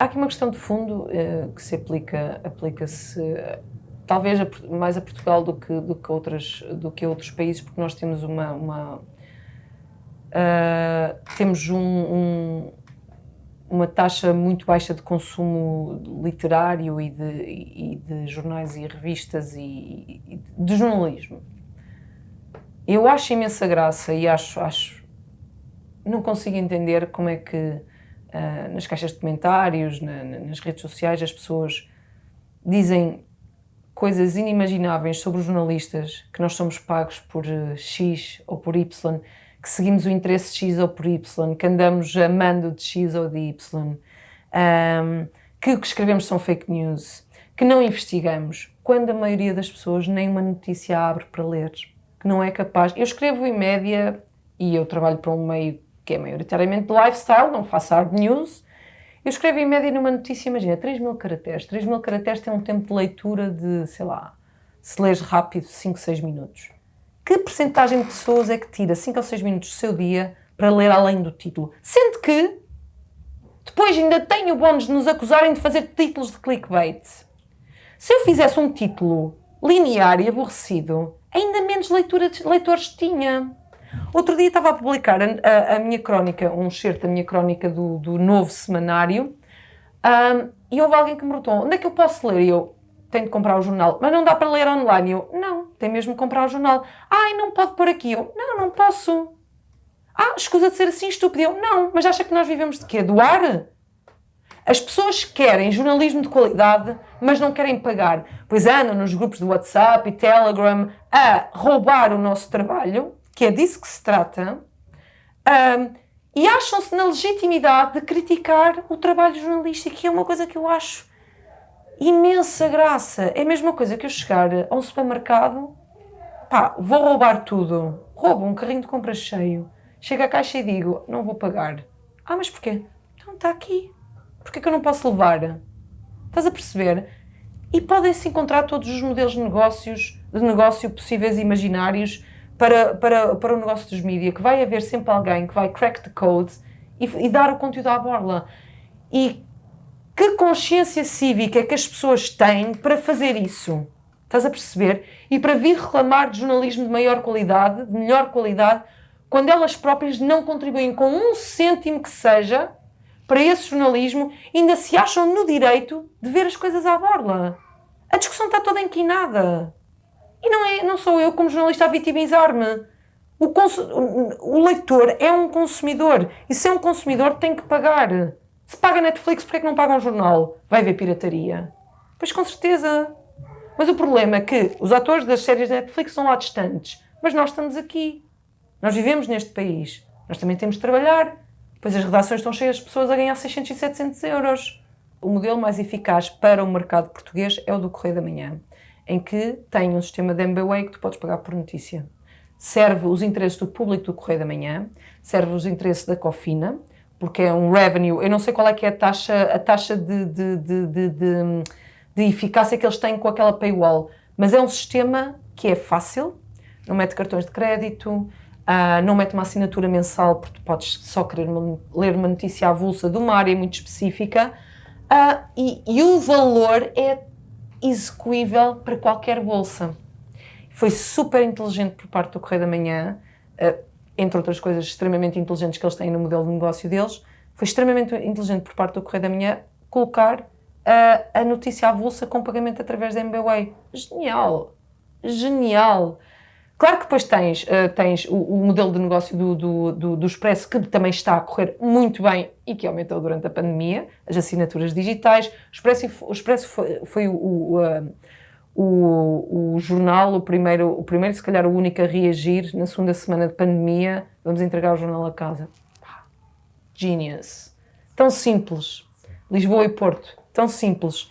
Há aqui uma questão de fundo uh, que se aplica, aplica-se talvez a, mais a Portugal do que, do, que outras, do que outros países, porque nós temos uma... uma uh, temos um, um, uma taxa muito baixa de consumo literário e de, e de jornais e revistas e, e, de jornalismo. Eu acho imensa graça e acho, acho não consigo entender como é que uh, nas caixas de comentários, na, nas redes sociais, as pessoas dizem coisas inimagináveis sobre os jornalistas, que nós somos pagos por uh, X ou por Y, que seguimos o interesse X ou por Y, que andamos amando de X ou de Y, um, que o que escrevemos são fake news, que não investigamos, quando a maioria das pessoas nem uma notícia abre para ler, que não é capaz. Eu escrevo em média, e eu trabalho para um meio que é maioritariamente de lifestyle, não faço hard news, eu escrevo em média numa notícia, imagina, 3 mil caracteres. 3 mil caracteres tem um tempo de leitura de, sei lá, se lês rápido, 5, 6 minutos que percentagem de pessoas é que tira 5 ou 6 minutos do seu dia para ler além do título? Sendo que depois ainda tem o bónus de nos acusarem de fazer títulos de clickbait. Se eu fizesse um título linear e aborrecido, ainda menos leitores tinha. Outro dia estava a publicar a, a, a minha crónica, um excerto da minha crónica do, do novo semanário, um, e houve alguém que me perguntou, onde é que eu posso ler? E eu, tenho de comprar o jornal, mas não dá para ler online. Eu, não, tem mesmo que comprar o jornal. Ai, não pode pôr aqui. Eu, não, não posso. Ah, escusa de ser assim estúpido. Eu, não, mas acha que nós vivemos de quê? Do ar? As pessoas querem jornalismo de qualidade, mas não querem pagar. Pois andam nos grupos do WhatsApp e Telegram a roubar o nosso trabalho, que é disso que se trata, um, e acham-se na legitimidade de criticar o trabalho jornalístico, que é uma coisa que eu acho imensa graça. É a mesma coisa que eu chegar a um supermercado, pá, vou roubar tudo. Roubo um carrinho de compras cheio. Chego à caixa e digo, não vou pagar. Ah, mas porquê? Então está aqui. Porquê que eu não posso levar? Estás a perceber? E podem-se encontrar todos os modelos de negócios, de negócio possíveis e imaginários para, para, para o negócio dos mídias, que vai haver sempre alguém que vai crack the code e, e dar o conteúdo à borla. E que consciência cívica é que as pessoas têm para fazer isso? Estás a perceber? E para vir reclamar de jornalismo de maior qualidade, de melhor qualidade, quando elas próprias não contribuem com um cêntimo que seja para esse jornalismo, ainda se acham no direito de ver as coisas à borla. A discussão está toda inquinada. E não, é, não sou eu, como jornalista, a vitimizar-me. O, o leitor é um consumidor. E se é um consumidor, tem que pagar. Se paga Netflix, porquê é que não paga um jornal? Vai ver pirataria? Pois com certeza. Mas o problema é que os atores das séries da Netflix são lá distantes. Mas nós estamos aqui. Nós vivemos neste país. Nós também temos de trabalhar. Pois as redações estão cheias de pessoas a ganhar 600 e 700 euros. O modelo mais eficaz para o mercado português é o do Correio da Manhã, em que tem um sistema de MBWay que tu podes pagar por notícia. Serve os interesses do público do Correio da Manhã, serve os interesses da Cofina, porque é um revenue, eu não sei qual é que é a taxa, a taxa de, de, de, de, de, eficácia que eles têm com aquela paywall, mas é um sistema que é fácil, não mete cartões de crédito, uh, não mete uma assinatura mensal, porque podes só querer uma, ler uma notícia avulsa de uma área muito específica, uh, e, e o valor é execuível para qualquer bolsa. Foi super inteligente por parte do Correio da Manhã, uh, entre outras coisas extremamente inteligentes que eles têm no modelo de negócio deles, foi extremamente inteligente por parte do Correio da Manhã colocar a, a notícia avulsa com pagamento através da MBWay. Genial! Genial! Claro que depois tens, uh, tens o, o, modelo de negócio do, do, do, do, Expresso, que também está a correr muito bem e que aumentou durante a pandemia, as assinaturas digitais. O Expresso, o Expresso foi, foi o, o, uh, o, jornal, o primeiro, o primeiro, se calhar o único a reagir na segunda semana de pandemia, vamos entregar o jornal a casa. Genius. Tão simples. Lisboa e Porto, tão simples.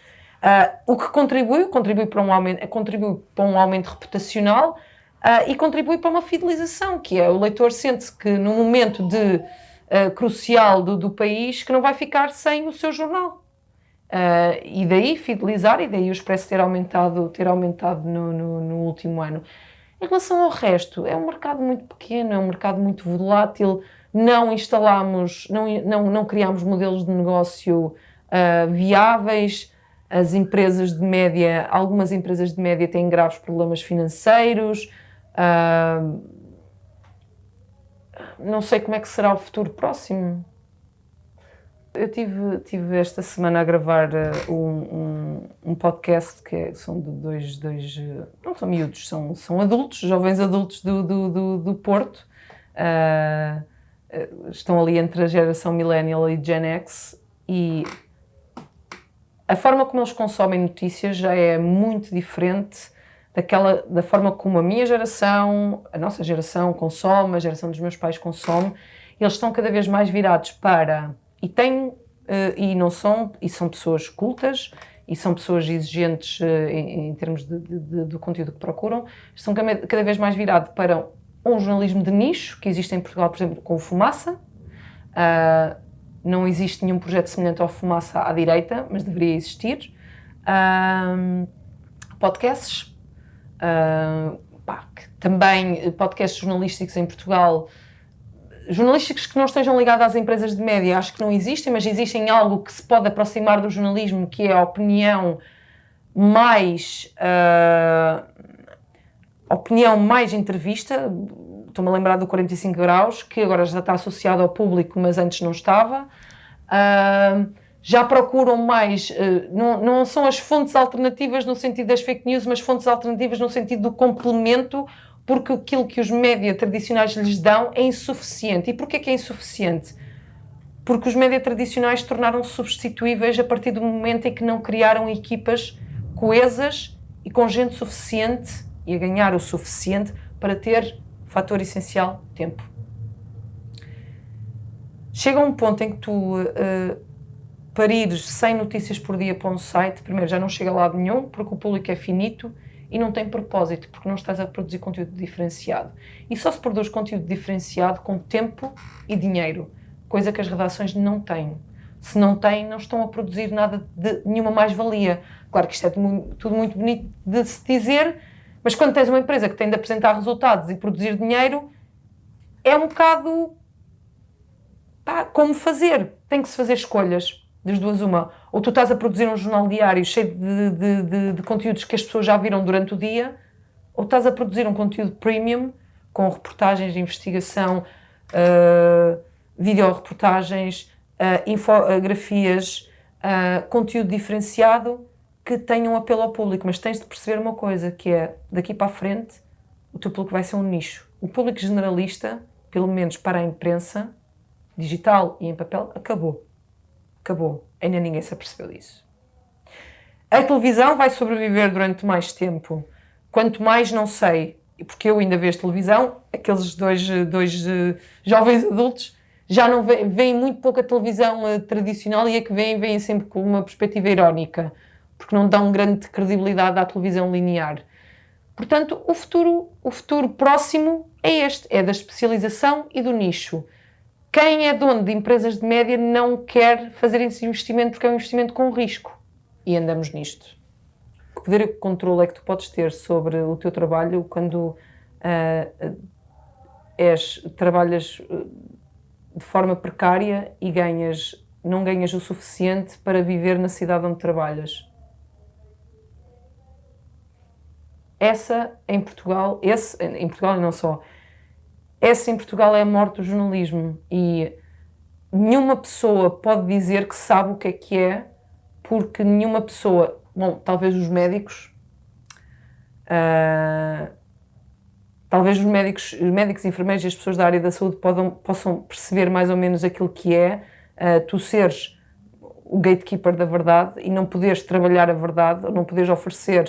Uh, o que contribui, contribui para um aumento, contribui para um aumento reputacional uh, e contribui para uma fidelização, que é o leitor sente-se que no momento de, uh, crucial do, do país que não vai ficar sem o seu jornal. Uh, e daí fidelizar e daí o Expresso ter aumentado, ter aumentado no, no, no, último ano. Em relação ao resto, é um mercado muito pequeno, é um mercado muito volátil, não instalamos, não, não, não criámos modelos de negócio viáveis. As empresas de média, algumas empresas de média têm graves problemas financeiros. Não sei como é que será o futuro próximo. Eu tive, tive esta semana a gravar uh, um, um, um, podcast que é, são de dois, dois não são miúdos, são, são adultos, jovens adultos do, do, do, do Porto. Uh, estão ali entre a geração millennial e Gen X e a forma como eles consomem notícias já é muito diferente daquela, da forma como a minha geração, a nossa geração consome, a geração dos meus pais consome. Eles estão cada vez mais virados para e têm, uh, e não são, e são pessoas cultas, e são pessoas exigentes uh, em, em, termos de, de, de, do conteúdo que procuram, estão cada vez mais virados para um jornalismo de nicho, que existe em Portugal, por exemplo, com o Fumaça. Uh, não existe nenhum projeto semelhante ao Fumaça à direita, mas deveria existir. Uh, podcasts, pá, também podcasts jornalísticos em Portugal jornalísticos que não estejam ligados às empresas de média, acho que não existem, mas existem algo que se pode aproximar do jornalismo, que é a opinião mais. Uh, opinião mais entrevista. Estou-me a lembrar do 45 Graus, que agora já está associado ao público, mas antes não estava. Uh, já procuram mais, uh, não, não são as fontes alternativas no sentido das fake news, mas fontes alternativas no sentido do complemento porque aquilo que os média tradicionais lhes dão é insuficiente. E porquê que é insuficiente? Porque os média tradicionais tornaram-se substituíveis a partir do momento em que não criaram equipas coesas e com gente suficiente e a ganhar o suficiente para ter fator essencial, tempo. Chega um ponto em que tu uh, parires 100 notícias por dia para um site, primeiro já não chega a lado nenhum, porque o público é finito, e não tem propósito, porque não estás a produzir conteúdo diferenciado. E só se produz conteúdo diferenciado com tempo e dinheiro, coisa que as redações não têm. Se não têm, não estão a produzir nada de nenhuma mais-valia. Claro que isto é tudo muito bonito de se dizer, mas quando tens uma empresa que tem de apresentar resultados e produzir dinheiro, é um bocado pá, como fazer. Tem que se fazer escolhas das duas uma, ou tu estás a produzir um jornal diário cheio de, de, de, de conteúdos que as pessoas já viram durante o dia, ou estás a produzir um conteúdo premium com reportagens de investigação, uh, videoreportagens, uh, infografias, uh, conteúdo diferenciado que tenham um apelo ao público, mas tens de perceber uma coisa, que é, daqui para a frente, o teu público vai ser um nicho. O público generalista, pelo menos para a imprensa, digital e em papel, acabou. Acabou. Ainda ninguém se apercebeu disso. A televisão vai sobreviver durante mais tempo. Quanto mais não sei, porque eu ainda vejo televisão, aqueles dois, dois uh, jovens adultos já não veem, muito pouco a televisão uh, tradicional e a que veem, veem sempre com uma perspectiva irónica, porque não dão grande credibilidade à televisão linear. Portanto, o futuro, o futuro próximo é este, é da especialização e do nicho quem é dono de empresas de média não quer fazer esse investimento porque é um investimento com risco. E andamos nisto. Que poder e controle é que tu podes ter sobre o teu trabalho quando uh, és, trabalhas ah, de forma precária e ganhas, não ganhas o suficiente para viver na cidade onde trabalhas? Essa em Portugal, esse em Portugal e não só, essa em Portugal é a morte do jornalismo. E nenhuma pessoa pode dizer que sabe o que é que é, porque nenhuma pessoa, bom, talvez os médicos, uh, talvez os médicos, os médicos, enfermeiros e as pessoas da área da saúde podam, possam perceber mais ou menos aquilo que é uh, tu seres o gatekeeper da verdade e não poderes trabalhar a verdade, ou não poderes oferecer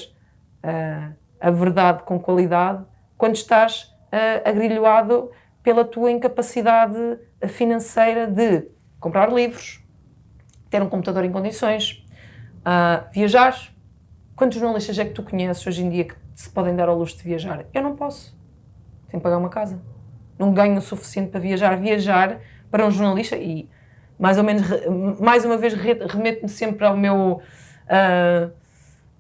uh, a verdade com qualidade. Quando estás uh, agrilhoado pela tua incapacidade financeira de comprar livros, ter um computador em condições, uh, viajar. Quantos jornalistas é que tu conheces hoje em dia que se podem dar ao luxo de viajar? Eu não posso. Tenho que pagar uma casa. Não ganho o suficiente para viajar. Viajar para um jornalista e mais ou menos, mais uma vez, remeto-me sempre ao meu uh,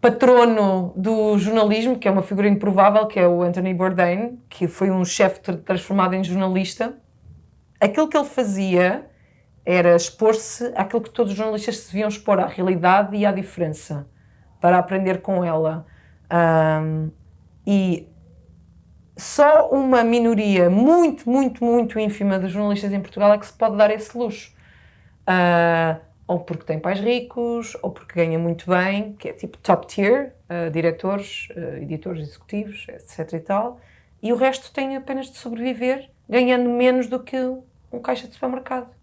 patrono do jornalismo, que é uma figura improvável, que é o Anthony Bourdain, que foi um chefe transformado em jornalista, aquilo que ele fazia era expor-se àquilo que todos os jornalistas se deviam expor, à realidade e à diferença, para aprender com ela. Um, e só uma minoria muito, muito, muito ínfima de jornalistas em Portugal é que se pode dar esse luxo. Uh, ou porque tem pais ricos, ou porque ganha muito bem, que é tipo top tier, uh, diretores, uh, editores executivos, etc e tal, e o resto tem apenas de sobreviver, ganhando menos do que um caixa de supermercado.